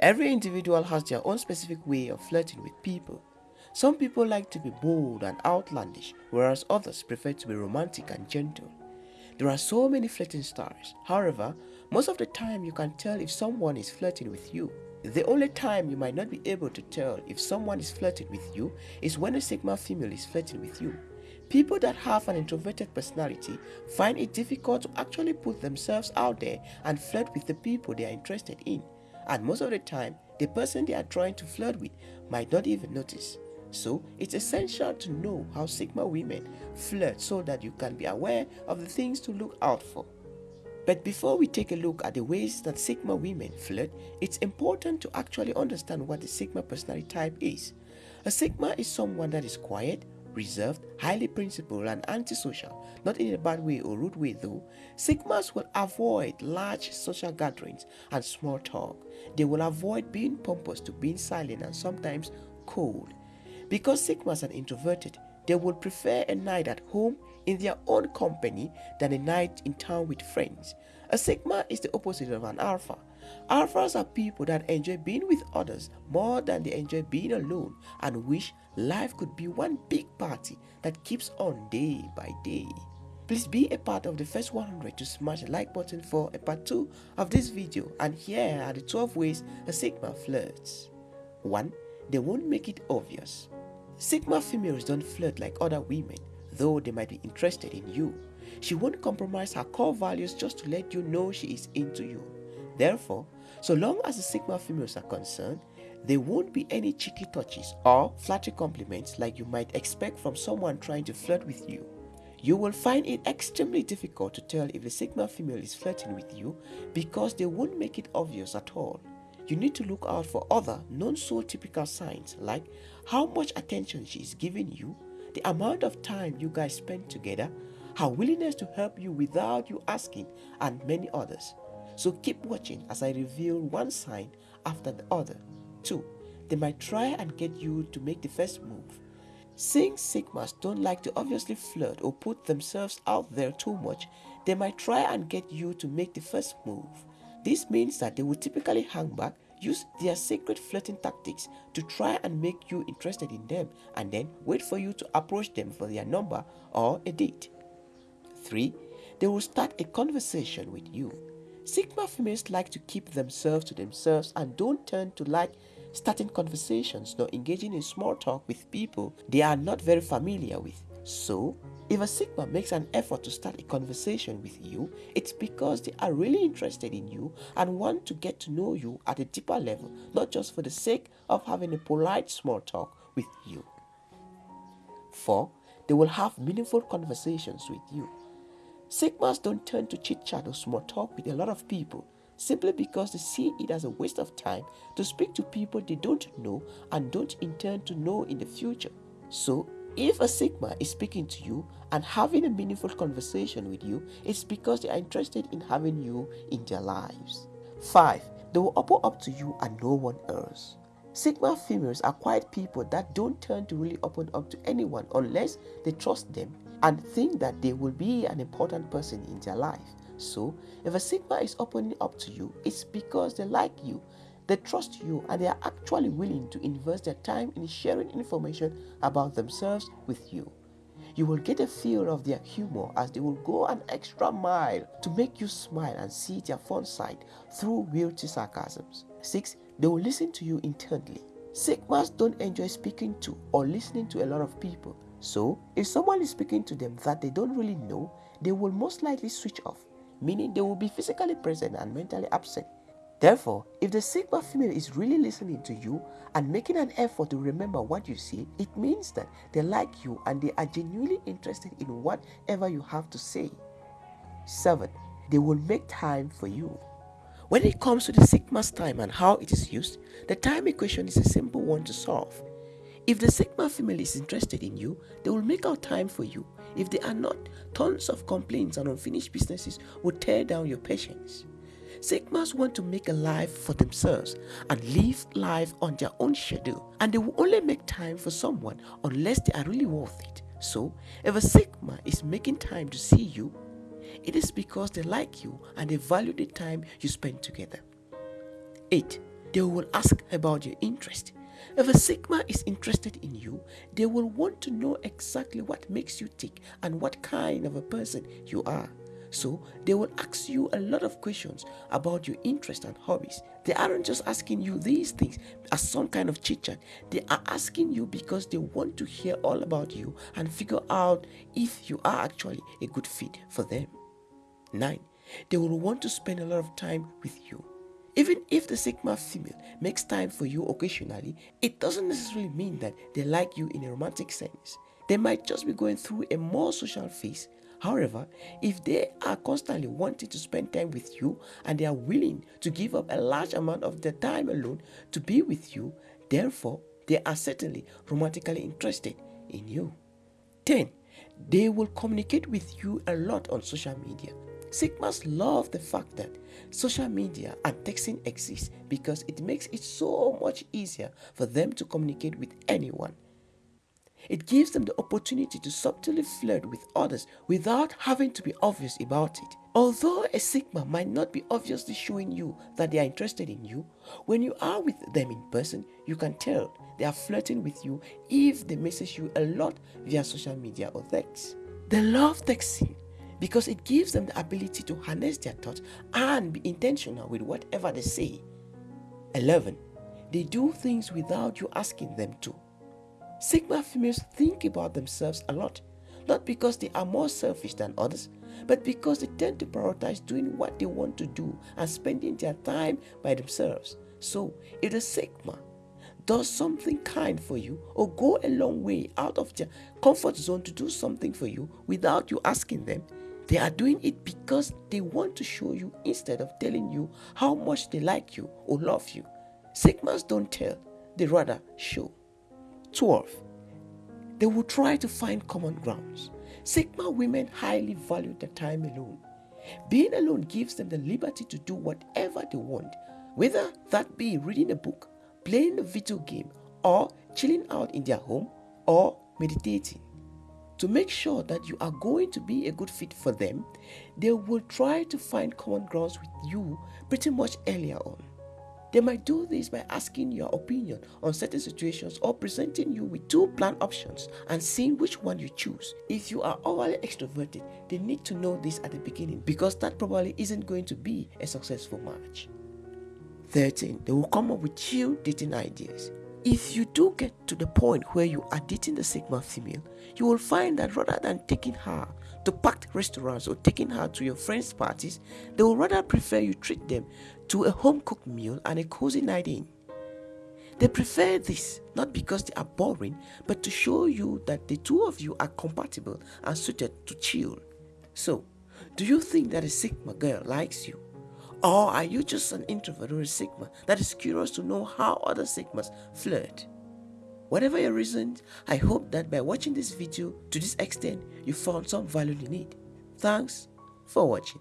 Every individual has their own specific way of flirting with people. Some people like to be bold and outlandish, whereas others prefer to be romantic and gentle. There are so many flirting styles. However, most of the time you can tell if someone is flirting with you. The only time you might not be able to tell if someone is flirting with you is when a Sigma female is flirting with you. People that have an introverted personality find it difficult to actually put themselves out there and flirt with the people they are interested in. And most of the time, the person they are trying to flirt with might not even notice. So it's essential to know how Sigma women flirt so that you can be aware of the things to look out for. But before we take a look at the ways that Sigma women flirt, it's important to actually understand what the Sigma personality type is. A Sigma is someone that is quiet, reserved, highly principled, and antisocial. Not in a bad way or rude way though. Sigmas will avoid large social gatherings and small talk. They will avoid being pompous to being silent and sometimes cold. Because Sigmas are introverted, they will prefer a night at home in their own company than a night in town with friends. A Sigma is the opposite of an Alpha. Alphas are people that enjoy being with others more than they enjoy being alone and wish life could be one big party that keeps on day by day. Please be a part of the first 100 to smash the like button for a part 2 of this video and here are the 12 ways a Sigma flirts. 1. They won't make it obvious. Sigma females don't flirt like other women, though they might be interested in you. She won't compromise her core values just to let you know she is into you. Therefore, so long as the Sigma females are concerned, there won't be any cheeky touches or flattery compliments like you might expect from someone trying to flirt with you. You will find it extremely difficult to tell if the Sigma female is flirting with you because they won't make it obvious at all you need to look out for other non-so typical signs like how much attention she is giving you, the amount of time you guys spend together, her willingness to help you without you asking, and many others. So keep watching as I reveal one sign after the other. 2. They might try and get you to make the first move. Seeing Sigmas don't like to obviously flirt or put themselves out there too much, they might try and get you to make the first move. This means that they will typically hang back, use their secret flirting tactics to try and make you interested in them and then wait for you to approach them for their number or a date. 3. They will start a conversation with you. Sigma females like to keep themselves to themselves and don't tend to like starting conversations nor engaging in small talk with people they are not very familiar with. So, if a Sigma makes an effort to start a conversation with you, it's because they are really interested in you and want to get to know you at a deeper level, not just for the sake of having a polite small talk with you. 4. They will have meaningful conversations with you. Sigmas don't turn to chit chat or small talk with a lot of people simply because they see it as a waste of time to speak to people they don't know and don't intend to know in the future. So, if a Sigma is speaking to you and having a meaningful conversation with you, it's because they are interested in having you in their lives. 5. They will open up to you and no one else. Sigma females are quiet people that don't turn to really open up to anyone unless they trust them and think that they will be an important person in their life. So, if a Sigma is opening up to you, it's because they like you they trust you and they are actually willing to invest their time in sharing information about themselves with you. You will get a feel of their humor as they will go an extra mile to make you smile and see their fun side through witty sarcasms. 6. They will listen to you intently. Sigmas don't enjoy speaking to or listening to a lot of people. So, if someone is speaking to them that they don't really know, they will most likely switch off, meaning they will be physically present and mentally absent. Therefore, if the Sigma female is really listening to you and making an effort to remember what you say, it means that they like you and they are genuinely interested in whatever you have to say. 7. They will make time for you. When it comes to the Sigma's time and how it is used, the time equation is a simple one to solve. If the Sigma female is interested in you, they will make out time for you. If they are not, tons of complaints and unfinished businesses will tear down your patience. Sigmas want to make a life for themselves and live life on their own schedule, and they will only make time for someone unless they are really worth it. So, if a Sigma is making time to see you, it is because they like you and they value the time you spend together. 8. they will ask about your interest. If a Sigma is interested in you, they will want to know exactly what makes you tick and what kind of a person you are. So they will ask you a lot of questions about your interests and hobbies. They aren't just asking you these things as some kind of chit chat. They are asking you because they want to hear all about you and figure out if you are actually a good fit for them. 9. They will want to spend a lot of time with you. Even if the Sigma female makes time for you occasionally, it doesn't necessarily mean that they like you in a romantic sense. They might just be going through a more social phase However, if they are constantly wanting to spend time with you and they are willing to give up a large amount of their time alone to be with you, therefore, they are certainly romantically interested in you. 10. They will communicate with you a lot on social media. Sigmas love the fact that social media and texting exist because it makes it so much easier for them to communicate with anyone. It gives them the opportunity to subtly flirt with others without having to be obvious about it. Although a Sigma might not be obviously showing you that they are interested in you, when you are with them in person, you can tell they are flirting with you if they message you a lot via social media or text. They love texting because it gives them the ability to harness their thoughts and be intentional with whatever they say. 11. They do things without you asking them to. Sigma females think about themselves a lot, not because they are more selfish than others, but because they tend to prioritize doing what they want to do and spending their time by themselves. So, if the Sigma does something kind for you or go a long way out of their comfort zone to do something for you without you asking them, they are doing it because they want to show you instead of telling you how much they like you or love you. Sigmas don't tell, they rather show. 12. They will try to find common grounds. Sigma women highly value their time alone. Being alone gives them the liberty to do whatever they want, whether that be reading a book, playing a video game, or chilling out in their home, or meditating. To make sure that you are going to be a good fit for them, they will try to find common grounds with you pretty much earlier on. They might do this by asking your opinion on certain situations or presenting you with two plan options and seeing which one you choose. If you are overly extroverted, they need to know this at the beginning because that probably isn't going to be a successful match. 13. They will come up with chill dating ideas. If you do get to the point where you are dating the Sigma female, you will find that rather than taking her to packed restaurants or taking her to your friends' parties, they will rather prefer you treat them to a home cooked meal and a cozy night in. They prefer this not because they are boring, but to show you that the two of you are compatible and suited to chill. So, do you think that a Sigma girl likes you? Or are you just an introvert or a Sigma that is curious to know how other Sigmas flirt? Whatever your reasons, I hope that by watching this video to this extent, you found some value in it. Thanks for watching.